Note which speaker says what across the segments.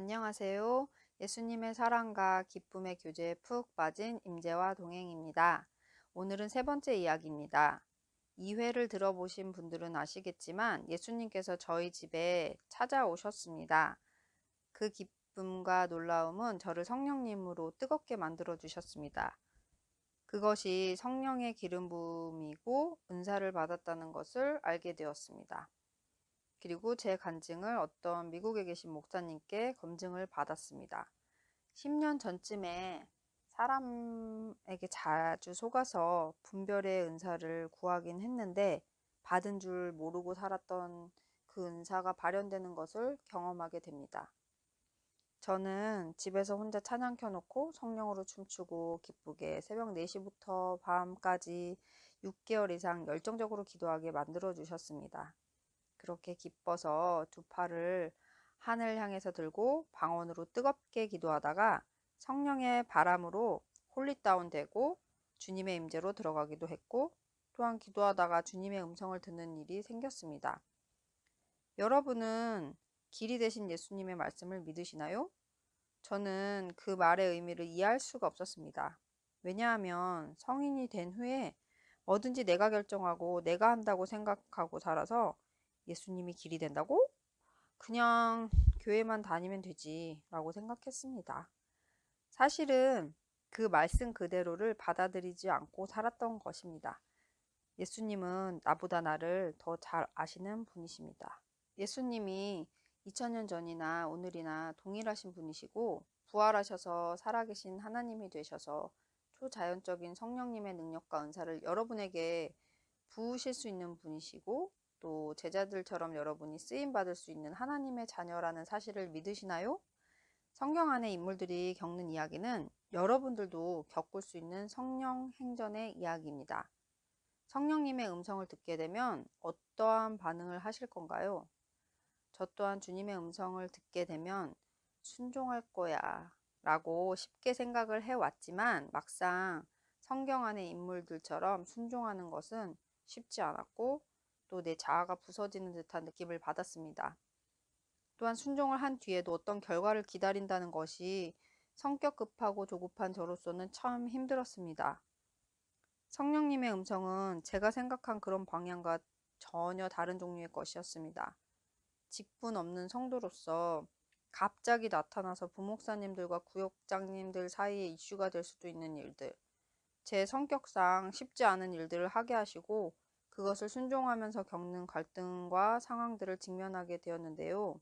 Speaker 1: 안녕하세요. 예수님의 사랑과 기쁨의 교제에 푹 빠진 임재와 동행입니다. 오늘은 세 번째 이야기입니다. 2회를 들어보신 분들은 아시겠지만 예수님께서 저희 집에 찾아오셨습니다. 그 기쁨과 놀라움은 저를 성령님으로 뜨겁게 만들어 주셨습니다. 그것이 성령의 기름 부음이고 은사를 받았다는 것을 알게 되었습니다. 그리고 제 간증을 어떤 미국에 계신 목사님께 검증을 받았습니다. 10년 전쯤에 사람에게 자주 속아서 분별의 은사를 구하긴 했는데 받은 줄 모르고 살았던 그 은사가 발현되는 것을 경험하게 됩니다. 저는 집에서 혼자 찬양 켜놓고 성령으로 춤추고 기쁘게 새벽 4시부터 밤까지 6개월 이상 열정적으로 기도하게 만들어 주셨습니다. 그렇게 기뻐서 두 팔을 하늘 향해서 들고 방언으로 뜨겁게 기도하다가 성령의 바람으로 홀릿다운 되고 주님의 임재로 들어가기도 했고 또한 기도하다가 주님의 음성을 듣는 일이 생겼습니다. 여러분은 길이 되신 예수님의 말씀을 믿으시나요? 저는 그 말의 의미를 이해할 수가 없었습니다. 왜냐하면 성인이 된 후에 뭐든지 내가 결정하고 내가 한다고 생각하고 살아서 예수님이 길이 된다고? 그냥 교회만 다니면 되지 라고 생각했습니다. 사실은 그 말씀 그대로를 받아들이지 않고 살았던 것입니다. 예수님은 나보다 나를 더 잘 아시는 분이십니다. 예수님이 2000년 전이나 오늘이나 동일하신 분이시고 부활하셔서 살아계신 하나님이 되셔서 초자연적인 성령님의 능력과 은사를 여러분에게 부으실 수 있는 분이시고 또 제자들처럼 여러분이 쓰임 받을 수 있는 하나님의 자녀라는 사실을 믿으시나요? 성경 안의 인물들이 겪는 이야기는 여러분들도 겪을 수 있는 성령 행전의 이야기입니다. 성령님의 음성을 듣게 되면 어떠한 반응을 하실 건가요? 저 또한 주님의 음성을 듣게 되면 순종할 거야 라고 쉽게 생각을 해왔지만 막상 성경 안의 인물들처럼 순종하는 것은 쉽지 않았고 또 내 자아가 부서지는 듯한 느낌을 받았습니다. 또한 순종을 한 뒤에도 어떤 결과를 기다린다는 것이 성격 급하고 조급한 저로서는 참 힘들었습니다. 성령님의 음성은 제가 생각한 그런 방향과 전혀 다른 종류의 것이었습니다. 직분 없는 성도로서 갑자기 나타나서 부목사님들과 구역장님들 사이에 이슈가 될 수도 있는 일들, 제 성격상 쉽지 않은 일들을 하게 하시고 그것을 순종하면서 겪는 갈등과 상황들을 직면하게 되었는데요.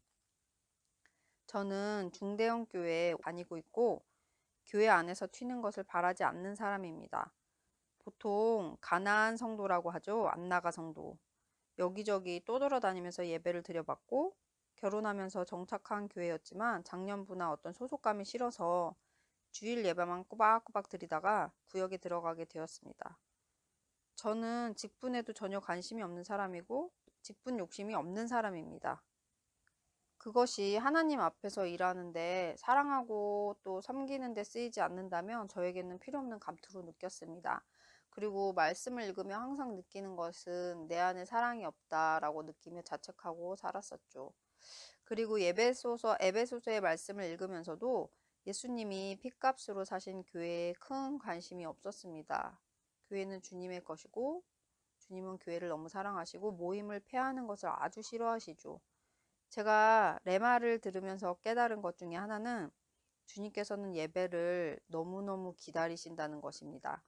Speaker 1: 저는 중대형 교회에 다니고 있고 교회 안에서 튀는 것을 바라지 않는 사람입니다. 보통 가나안 성도라고 하죠. 안나가 성도. 여기저기 떠돌아다니면서 예배를 드려봤고 결혼하면서 정착한 교회였지만 작년부나 어떤 소속감이 싫어서 주일 예배만 꼬박꼬박 드리다가 구역에 들어가게 되었습니다. 저는 직분에도 전혀 관심이 없는 사람이고 직분 욕심이 없는 사람입니다. 그것이 하나님 앞에서 일하는데 사랑하고 또 섬기는 데 쓰이지 않는다면 저에게는 필요 없는 감투로 느꼈습니다. 그리고 말씀을 읽으며 항상 느끼는 것은 내 안에 사랑이 없다라고 느끼며 자책하고 살았었죠. 그리고 예배소서, 에베소서의 말씀을 읽으면서도 예수님이 핏값으로 사신 교회에 큰 관심이 없었습니다. 교회는 주님의 것이고 주님은 교회를 너무 사랑하시고 모임을 폐하는 것을 아주 싫어하시죠. 제가 레마를 들으면서 깨달은 것 중에 하나는 주님께서는 예배를 너무너무 기다리신다는 것입니다.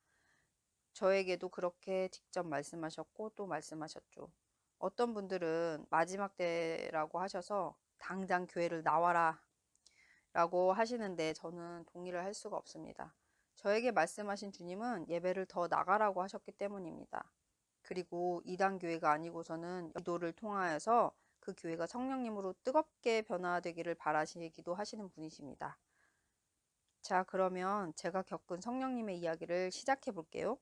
Speaker 1: 저에게도 그렇게 직접 말씀하셨고 또 말씀하셨죠. 어떤 분들은 마지막 때라고 하셔서 당장 교회를 나와라 라고 하시는데 저는 동의를 할 수가 없습니다. 저에게 말씀하신 주님은 예배를 더 나가라고 하셨기 때문입니다. 그리고 이단 교회가 아니고서는 기도를 통하여서 그 교회가 성령님으로 뜨겁게 변화되기를 바라시기도 하시는 분이십니다. 자 그러면 제가 겪은 성령님의 이야기를 시작해 볼게요.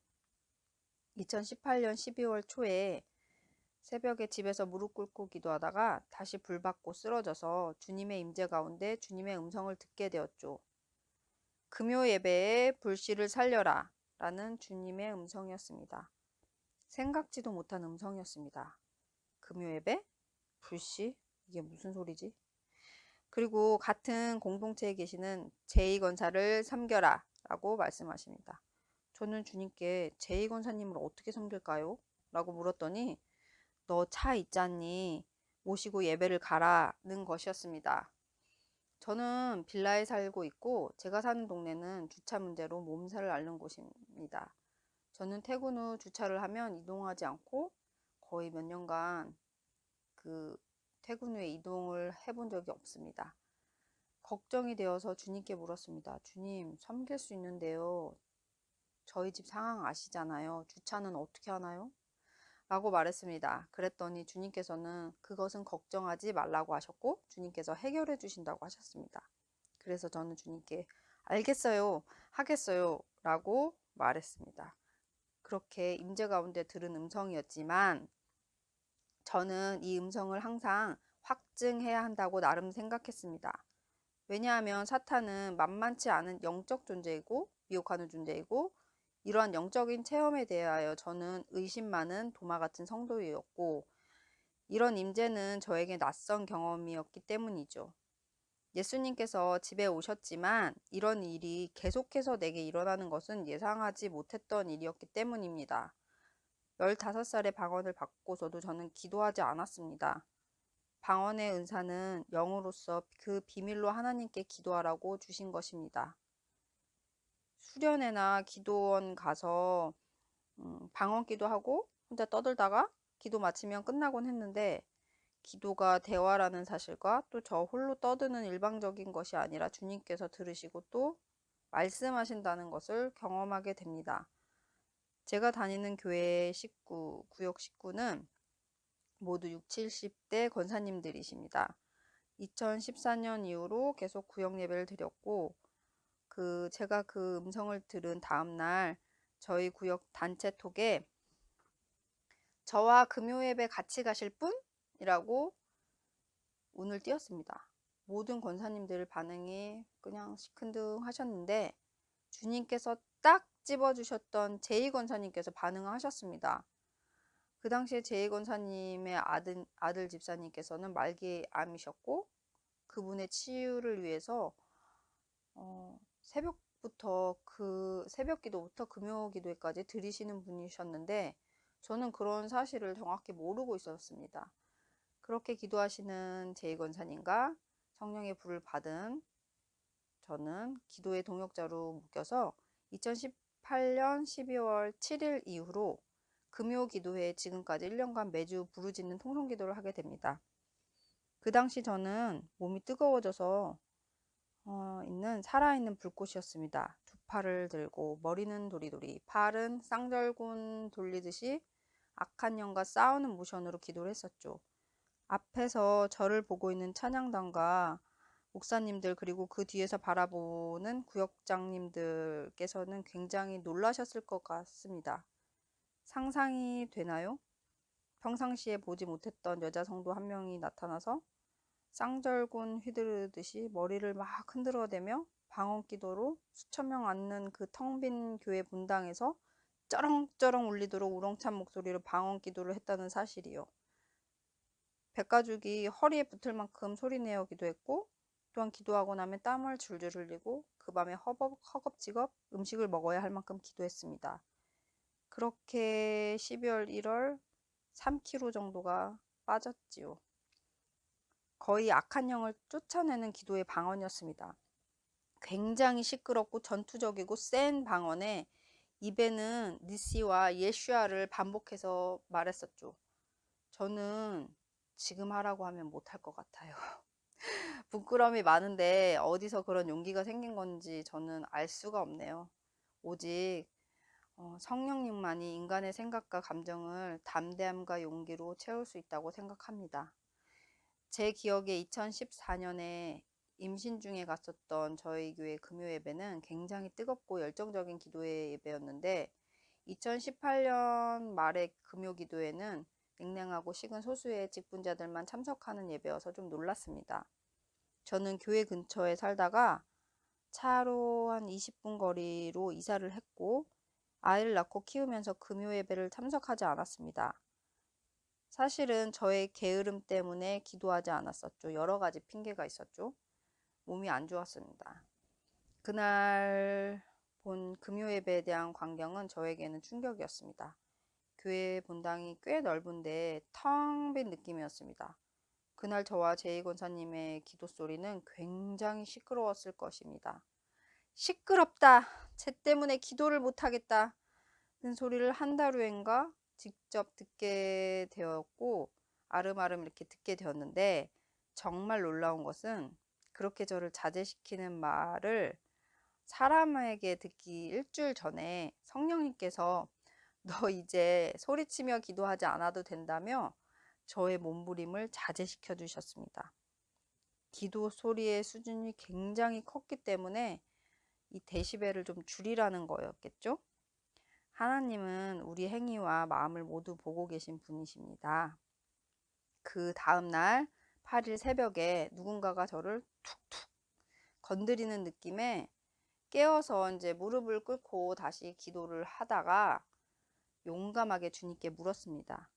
Speaker 1: 2018년 12월 초에 새벽에 집에서 무릎 꿇고 기도하다가 다시 불 받고 쓰러져서 주님의 임재 가운데 주님의 음성을 듣게 되었죠. 금요 예배에 불씨를 살려라 라는 주님의 음성이었습니다. 생각지도 못한 음성이었습니다. 금요 예배? 불씨? 이게 무슨 소리지? 그리고 같은 공동체에 계시는 제2권사를 섬겨라 라고 말씀하십니다. 저는 주님께 제2권사님을 어떻게 섬길까요? 라고 물었더니 너 차 있잖니 모시고 예배를 가라는 것이었습니다. 저는 빌라에 살고 있고 제가 사는 동네는 주차 문제로 몸살을 앓는 곳입니다. 저는 퇴근 후 주차를 하면 이동하지 않고 거의 몇 년간 그 퇴근 후에 이동을 해본 적이 없습니다. 걱정이 되어서 주님께 물었습니다. 주님, 섬길 수 있는데요. 저희 집 상황 아시잖아요. 주차는 어떻게 하나요? 라고 말했습니다. 그랬더니 주님께서는 그것은 걱정하지 말라고 하셨고 주님께서 해결해 주신다고 하셨습니다. 그래서 저는 주님께 알겠어요. 하겠어요. 라고 말했습니다. 그렇게 임재 가운데 들은 음성이었지만 저는 이 음성을 항상 확증해야 한다고 나름 생각했습니다. 왜냐하면 사탄은 만만치 않은 영적 존재이고 미혹하는 존재이고 이러한 영적인 체험에 대하여 저는 의심 많은 도마 같은 성도였고 이런 임재는 저에게 낯선 경험이었기 때문이죠. 예수님께서 집에 오셨지만 이런 일이 계속해서 내게 일어나는 것은 예상하지 못했던 일이었기 때문입니다. 15살의 방언을 받고서도 저는 기도하지 않았습니다. 방언의 은사는 영으로서 그 비밀로 하나님께 기도하라고 주신 것입니다. 수련회나 기도원 가서 음, 방언 기도 하고 혼자 떠들다가 기도 마치면 끝나곤 했는데 기도가 대화라는 사실과 또 저 홀로 떠드는 일방적인 것이 아니라 주님께서 들으시고 또 말씀하신다는 것을 경험하게 됩니다. 제가 다니는 교회 식구, 구역 식구는 모두 6, 70대 권사님들이십니다. 2014년 이후로 계속 구역 예배를 드렸고 그 제가 그 음성을 들은 다음 날 저희 구역 단체 톡에 저와 금요 예배 같이 가실 분? 이라고 운을 띄었습니다. 모든 권사님들 반응이 그냥 시큰둥 하셨는데 주님께서 딱 집어주셨던 제이 권사님께서 반응을 하셨습니다. 그 당시에 제이 권사님의 아들, 아들 집사님께서는 말기 암이셨고 그분의 치유를 위해서 어, 새벽부터 그 새벽 기도부터 금요 기도회까지 드리시는 분이셨는데 저는 그런 사실을 정확히 모르고 있었습니다. 그렇게 기도하시는 제이권사님과 성령의 불을 받은 저는 기도의 동역자로 묶여서 2018년 12월 7일 이후로 금요 기도회 지금까지 1년간 매주 부르짖는 통성 기도를 하게 됩니다. 그 당시 저는 몸이 뜨거워져서 어, 있는 살아있는 불꽃이었습니다. 두 팔을 들고 머리는 도리도리 팔은 쌍절곤 돌리듯이 악한 영과 싸우는 모션으로 기도를 했었죠. 앞에서 저를 보고 있는 찬양단과 목사님들 그리고 그 뒤에서 바라보는 구역장님들께서는 굉장히 놀라셨을 것 같습니다. 상상이 되나요? 평상시에 보지 못했던 여자 성도 한 명이 나타나서 쌍절곤 휘두르듯이 머리를 막 흔들어대며 방언기도로 수천 명 앉는 그 텅 빈 교회 분당에서 쩌렁쩌렁 울리도록 우렁찬 목소리로 방언기도를 했다는 사실이요. 백가죽이 허리에 붙을 만큼 소리내어 기도했고 또한 기도하고 나면 땀을 줄줄 흘리고 그 밤에 허겁, 허겁지겁 음식을 먹어야 할 만큼 기도했습니다. 그렇게 12월 1월 3kg 정도가 빠졌지요. 거의 악한 영을 쫓아내는 기도의 방언이었습니다. 굉장히 시끄럽고 전투적이고 센 방언에 입에는 니시와 예슈아를 반복해서 말했었죠. 저는 지금 하라고 하면 못할 것 같아요. 부끄러움이 많은데 어디서 그런 용기가 생긴 건지 저는 알 수가 없네요. 오직 어, 성령님만이 인간의 생각과 감정을 담대함과 용기로 채울 수 있다고 생각합니다. 제 기억에 2014년에 임신 중에 갔었던 저희 교회 금요 예배는 굉장히 뜨겁고 열정적인 기도의 예배였는데 2018년 말의 금요 기도회는 냉랭하고 식은 소수의 직분자들만 참석하는 예배여서 좀 놀랐습니다. 저는 교회 근처에 살다가 차로 한 20분 거리로 이사를 했고 아이를 낳고 키우면서 금요 예배를 참석하지 않았습니다. 사실은 저의 게으름 때문에 기도하지 않았었죠. 여러 가지 핑계가 있었죠. 몸이 안 좋았습니다. 그날 본 금요 예배에 대한 광경은 저에게는 충격이었습니다. 교회 본당이 꽤 넓은데 텅 빈 느낌이었습니다. 그날 저와 제이 권사님의 기도 소리는 굉장히 시끄러웠을 것입니다. 시끄럽다. 쟤 때문에 기도를 못하겠다. 는 소리를 한 달 후엔가 직접 듣게 되었고 아름아름 이렇게 듣게 되었는데 정말 놀라운 것은 그렇게 저를 자제시키는 말을 사람에게 듣기 일주일 전에 성령님께서 너 이제 소리치며 기도하지 않아도 된다며 저의 몸부림을 자제시켜 주셨습니다. 기도 소리의 수준이 굉장히 컸기 때문에 이 데시벨을 좀 줄이라는 거였겠죠? 하나님은 우리 행위와 마음을 모두 보고 계신 분이십니다. 그 다음날 8일 새벽에 누군가가 저를 툭툭 건드리는 느낌에 깨어서 이제 무릎을 꿇고 다시 기도를 하다가 용감하게 주님께 물었습니다.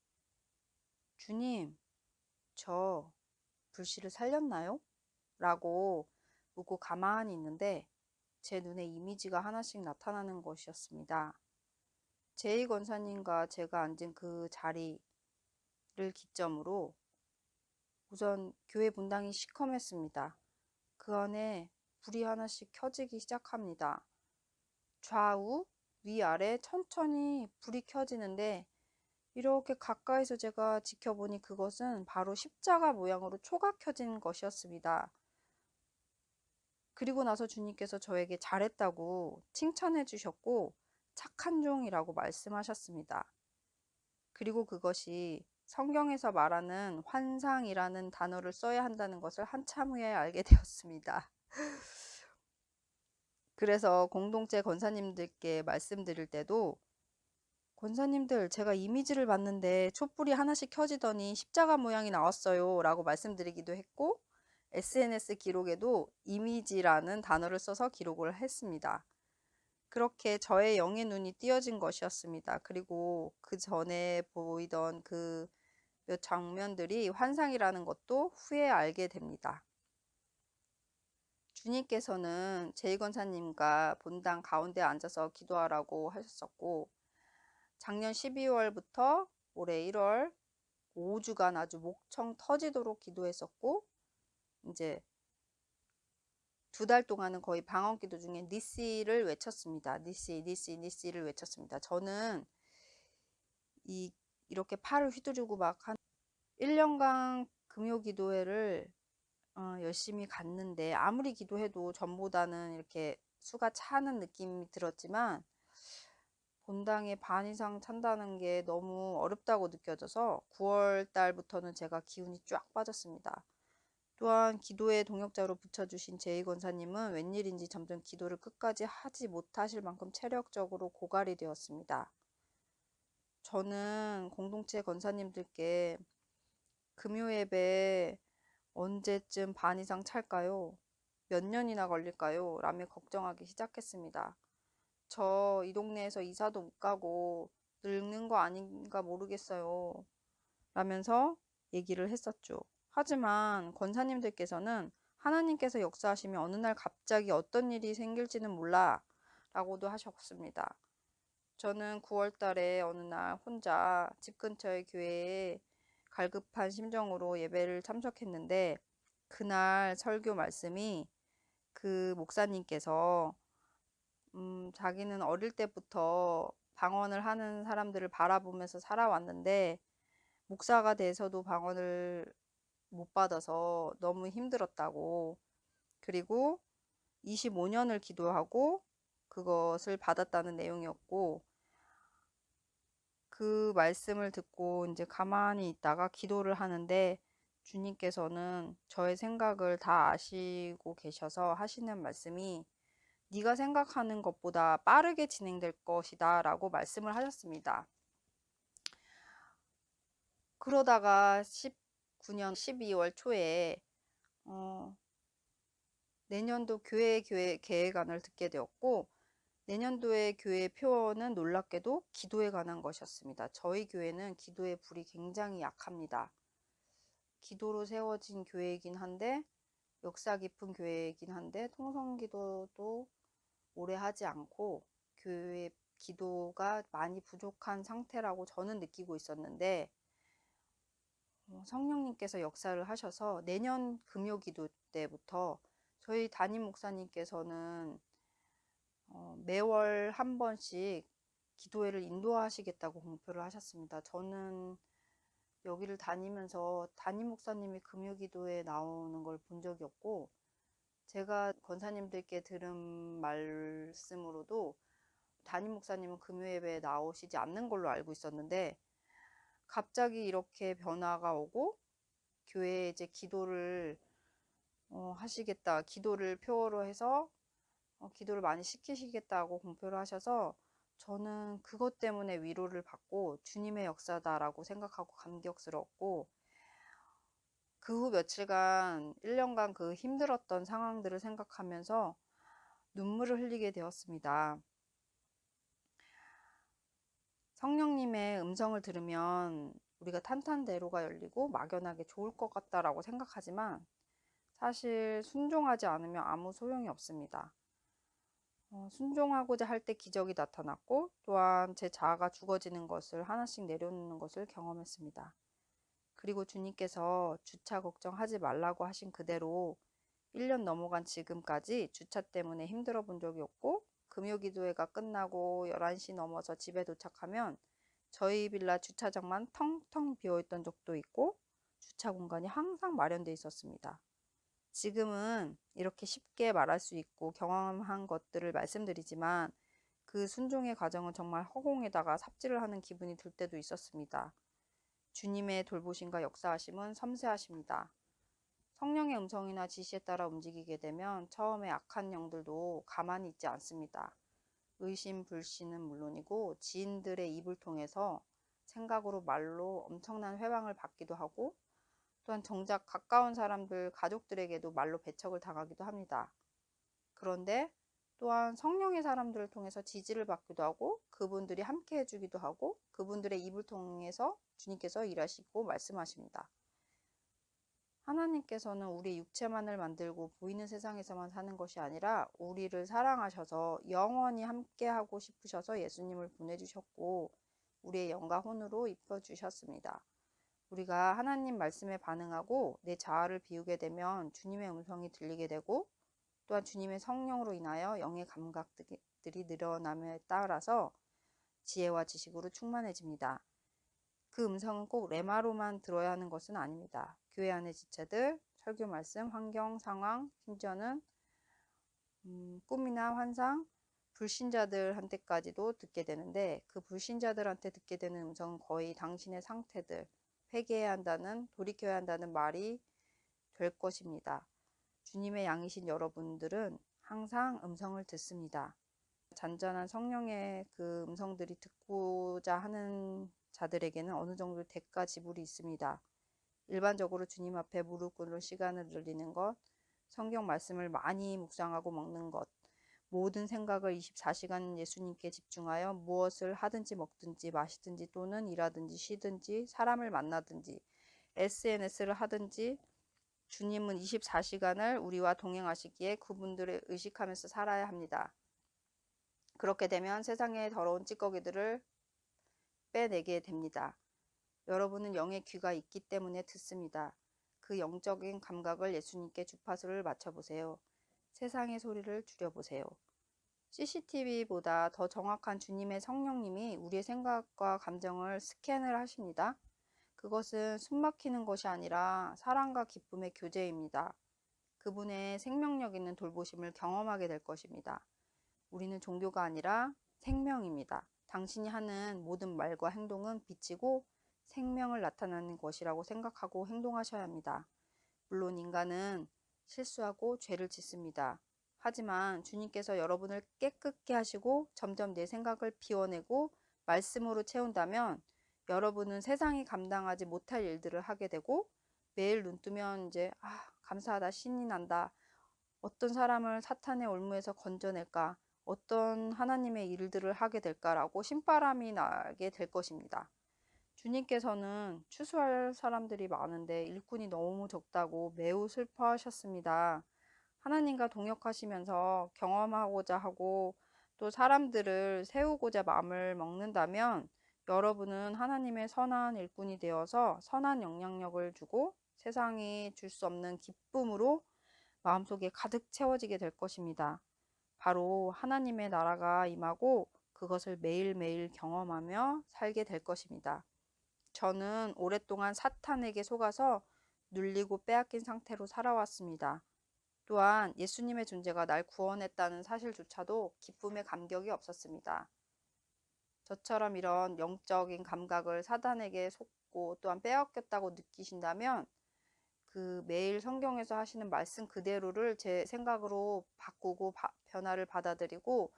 Speaker 1: 주님, 저 불씨를 살렸나요? 라고 묻고 가만히 있는데 제 눈에 이미지가 하나씩 나타나는 것이었습니다. 제이 권사님과 제가 앉은 그 자리를 기점으로 우선 교회 분당이 시커맸습니다. 그 안에 불이 하나씩 켜지기 시작합니다. 좌우, 위아래 천천히 불이 켜지는데 이렇게 가까이서 제가 지켜보니 그것은 바로 십자가 모양으로 초가 켜진 것이었습니다. 그리고 나서 주님께서 저에게 잘했다고 칭찬해 주셨고 착한 종이라고 말씀하셨습니다. 그리고 그것이 성경에서 말하는 환상이라는 단어를 써야 한다는 것을 한참 후에 알게 되었습니다. 그래서 공동체 권사님들께 말씀드릴 때도 권사님들 제가 이미지를 봤는데 촛불이 하나씩 켜지더니 십자가 모양이 나왔어요 라고 말씀드리기도 했고 SNS 기록에도 이미지라는 단어를 써서 기록을 했습니다. 그렇게 저의 영의 눈이 띄어진 것이었습니다. 그리고 그 전에 보이던 그 몇 장면들이 환상이라는 것도 후에 알게 됩니다. 주님께서는 제이건사님과 본당 가운데 앉아서 기도하라고 하셨었고 작년 12월부터 올해 1월 5주간 아주 목청 터지도록 기도했었고 이제 두 달 동안은 거의 방언 기도 중에 니시를 외쳤습니다. 니시, 니시, 니시를 외쳤습니다. 저는 이 이렇게 팔을 휘두르고 막 한 1년간 금요 기도회를 어, 열심히 갔는데 아무리 기도해도 전보다는 이렇게 수가 차는 느낌이 들었지만 본당에 반 이상 찬다는 게 너무 어렵다고 느껴져서 9월 달부터는 제가 기운이 쫙 빠졌습니다. 또한 기도의 동역자로 붙여주신 제이 권사님은 웬일인지 점점 기도를 끝까지 하지 못하실 만큼 체력적으로 고갈이 되었습니다. 저는 공동체 권사님들께 금요 예배 언제쯤 반 이상 찰까요? 몇 년이나 걸릴까요? 라며 걱정하기 시작했습니다. 저 이 동네에서 이사도 못 가고 늙는 거 아닌가 모르겠어요. 라면서 얘기를 했었죠. 하지만 권사님들께서는 하나님께서 역사하시면 어느 날 갑자기 어떤 일이 생길지는 몰라 라고도 하셨습니다. 저는 9월 달에 어느 날 혼자 집 근처의 교회에 갈급한 심정으로 예배를 참석했는데 그날 설교 말씀이 그 목사님께서 음, 자기는 어릴 때부터 방언을 하는 사람들을 바라보면서 살아왔는데 목사가 돼서도 방언을 못 받아서 너무 힘들었다고 그리고 25년을 기도하고 그것을 받았다는 내용이었고 그 말씀을 듣고 이제 가만히 있다가 기도를 하는데 주님께서는 저의 생각을 다 아시고 계셔서 하시는 말씀이 네가 생각하는 것보다 빠르게 진행될 것이다 라고 말씀을 하셨습니다. 그러다가 19년 12월 초에 어, 내년도 교회 교회 계획안을 듣게 되었고 내년도의 교회 표어는 놀랍게도 기도에 관한 것이었습니다. 저희 교회는 기도의 불이 굉장히 약합니다. 기도로 세워진 교회이긴 한데 역사 깊은 교회이긴 한데 통성기도도 오래 하지 않고 교회 기도가 많이 부족한 상태라고 저는 느끼고 있었는데 어, 성령님께서 역사를 하셔서 내년 금요기도 때부터 저희 담임 목사님께서는 어, 매월 한 번씩 기도회를 인도하시겠다고 공표를 하셨습니다. 저는 여기를 다니면서 담임 목사님이 금요 기도에 나오는 걸 본 적이 없고 제가 권사님들께 들은 말씀으로도 담임 목사님은 금요 예배에 나오시지 않는 걸로 알고 있었는데 갑자기 이렇게 변화가 오고 교회에 이제 기도를 어, 하시겠다 기도를 표어로 해서 어, 기도를 많이 시키시겠다고 공표를 하셔서 저는 그것 때문에 위로를 받고 주님의 역사다라고 생각하고 감격스럽고 그 후 며칠간 1년간 그 힘들었던 상황들을 생각하면서 눈물을 흘리게 되었습니다. 성령님의 음성을 들으면 우리가 탄탄대로가 열리고 막연하게 좋을 것 같다라고 생각하지만 사실 순종하지 않으면 아무 소용이 없습니다. 어, 순종하고자 할 때 기적이 나타났고 또한 제 자아가 죽어지는 것을 하나씩 내려놓는 것을 경험했습니다. 그리고 주님께서 주차 걱정하지 말라고 하신 그대로 1년 넘어간 지금까지 주차 때문에 힘들어 본 적이 없고 금요 기도회가 끝나고 11시 넘어서 집에 도착하면 저희 빌라 주차장만 텅텅 비어있던 적도 있고 주차 공간이 항상 마련되어 있었습니다. 지금은 이렇게 쉽게 말할 수 있고 경험한 것들을 말씀드리지만 그 순종의 과정은 정말 허공에다가 삽질을 하는 기분이 들 때도 있었습니다. 주님의 돌보심과 역사하심은 섬세하십니다. 성령의 음성이나 지시에 따라 움직이게 되면 처음에 악한 영들도 가만히 있지 않습니다. 의심, 불신은 물론이고 지인들의 입을 통해서 생각으로 말로 엄청난 회방을 받기도 하고 또한 정작 가까운 사람들, 가족들에게도 말로 배척을 당하기도 합니다. 그런데 또한 성령의 사람들을 통해서 지지를 받기도 하고 그분들이 함께 해주기도 하고 그분들의 입을 통해서 주님께서 일하시고 말씀하십니다. 하나님께서는 우리 육체만을 만들고 보이는 세상에서만 사는 것이 아니라 우리를 사랑하셔서 영원히 함께하고 싶으셔서 예수님을 보내주셨고 우리의 영과 혼으로 입혀주셨습니다. 우리가 하나님 말씀에 반응하고 내 자아를 비우게 되면 주님의 음성이 들리게 되고 또한 주님의 성령으로 인하여 영의 감각들이 늘어남에 따라서 지혜와 지식으로 충만해집니다. 그 음성은 꼭 레마로만 들어야 하는 것은 아닙니다. 교회 안의 지체들, 설교 말씀, 환경, 상황, 심지어는 음, 꿈이나 환상, 불신자들한테까지도 듣게 되는데 그 불신자들한테 듣게 되는 음성은 거의 당신의 상태들, 회개해야 한다는 돌이켜야 한다는 말이 될 것입니다. 주님의 양이신 여러분들은 항상 음성을 듣습니다. 잔잔한 성령의 그 음성들이 듣고자 하는 자들에게는 어느 정도 대가 지불이 있습니다. 일반적으로 주님 앞에 무릎 꿇는 시간을 늘리는 것, 성경 말씀을 많이 묵상하고 먹는 것, 모든 생각을 24시간 예수님께 집중하여 무엇을 하든지 먹든지 마시든지 또는 일하든지 쉬든지 사람을 만나든지 SNS를 하든지 주님은 24시간을 우리와 동행하시기에 그분들을 의식하면서 살아야 합니다. 그렇게 되면 세상의 더러운 찌꺼기들을 빼내게 됩니다. 여러분은 영의 귀가 있기 때문에 듣습니다. 그 영적인 감각을 예수님께 주파수를 맞춰보세요. 세상의 소리를 줄여보세요. CCTV보다 더 정확한 주님의 성령님이 우리의 생각과 감정을 스캔을 하십니다. 그것은 숨막히는 것이 아니라 사랑과 기쁨의 교제입니다. 그분의 생명력 있는 돌보심을 경험하게 될 것입니다. 우리는 종교가 아니라 생명입니다. 당신이 하는 모든 말과 행동은 빛이고 생명을 나타내는 것이라고 생각하고 행동하셔야 합니다. 물론 인간은 실수하고 죄를 짓습니다. 하지만 주님께서 여러분을 깨끗게 하시고 점점 내 생각을 비워내고 말씀으로 채운다면 여러분은 세상이 감당하지 못할 일들을 하게 되고 매일 눈 뜨면 이제 아 감사하다 신이 난다 어떤 사람을 사탄의 올무에서 건져낼까 어떤 하나님의 일들을 하게 될까라고 신바람이 나게 될 것입니다. 주님께서는 추수할 사람들이 많은데 일꾼이 너무 적다고 매우 슬퍼하셨습니다. 하나님과 동역하시면서 경험하고자 하고 또 사람들을 세우고자 마음을 먹는다면 여러분은 하나님의 선한 일꾼이 되어서 선한 영향력을 주고 세상이 줄 수 없는 기쁨으로 마음속에 가득 채워지게 될 것입니다. 바로 하나님의 나라가 임하고 그것을 매일매일 경험하며 살게 될 것입니다. 저는 오랫동안 사탄에게 속아서 눌리고 빼앗긴 상태로 살아왔습니다. 또한 예수님의 존재가 날 구원했다는 사실조차도 기쁨의 감격이 없었습니다. 저처럼 이런 영적인 감각을 사단에게 속고 또한 빼앗겼다고 느끼신다면 그 매일 성경에서 하시는 말씀 그대로를 제 생각으로 바꾸고 바, 변화를 받아들이고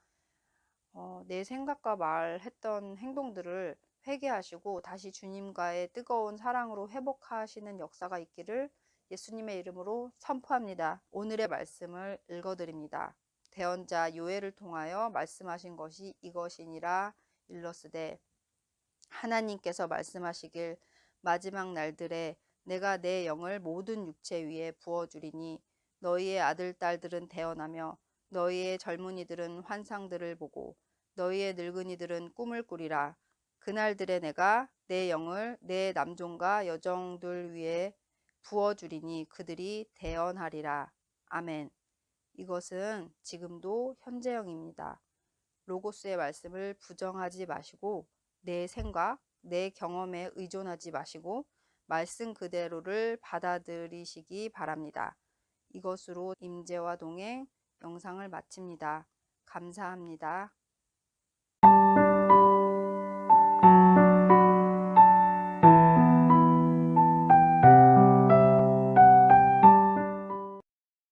Speaker 1: 어, 내 생각과 말했던 행동들을 회개하시고 다시 주님과의 뜨거운 사랑으로 회복하시는 역사가 있기를 예수님의 이름으로 선포합니다. 오늘의 말씀을 읽어드립니다. 대언자 요엘을 통하여 말씀하신 것이 이것이니라 일러스되 하나님께서 말씀하시길 마지막 날들에 내가 내 영을 모든 육체 위에 부어주리니 너희의 아들 딸들은 태어나며 너희의 젊은이들은 환상들을 보고 너희의 늙은이들은 꿈을 꾸리라 그날들에 내가 내 영을 내 남종과 여종들 위에 부어주리니 그들이 대언하리라. 아멘. 이것은 지금도 현재형입니다. 로고스의 말씀을 부정하지 마시고 내 생각, 내 경험에 의존하지 마시고 말씀 그대로를 받아들이시기 바랍니다. 이것으로 임재와 동행 영상을 마칩니다. 감사합니다.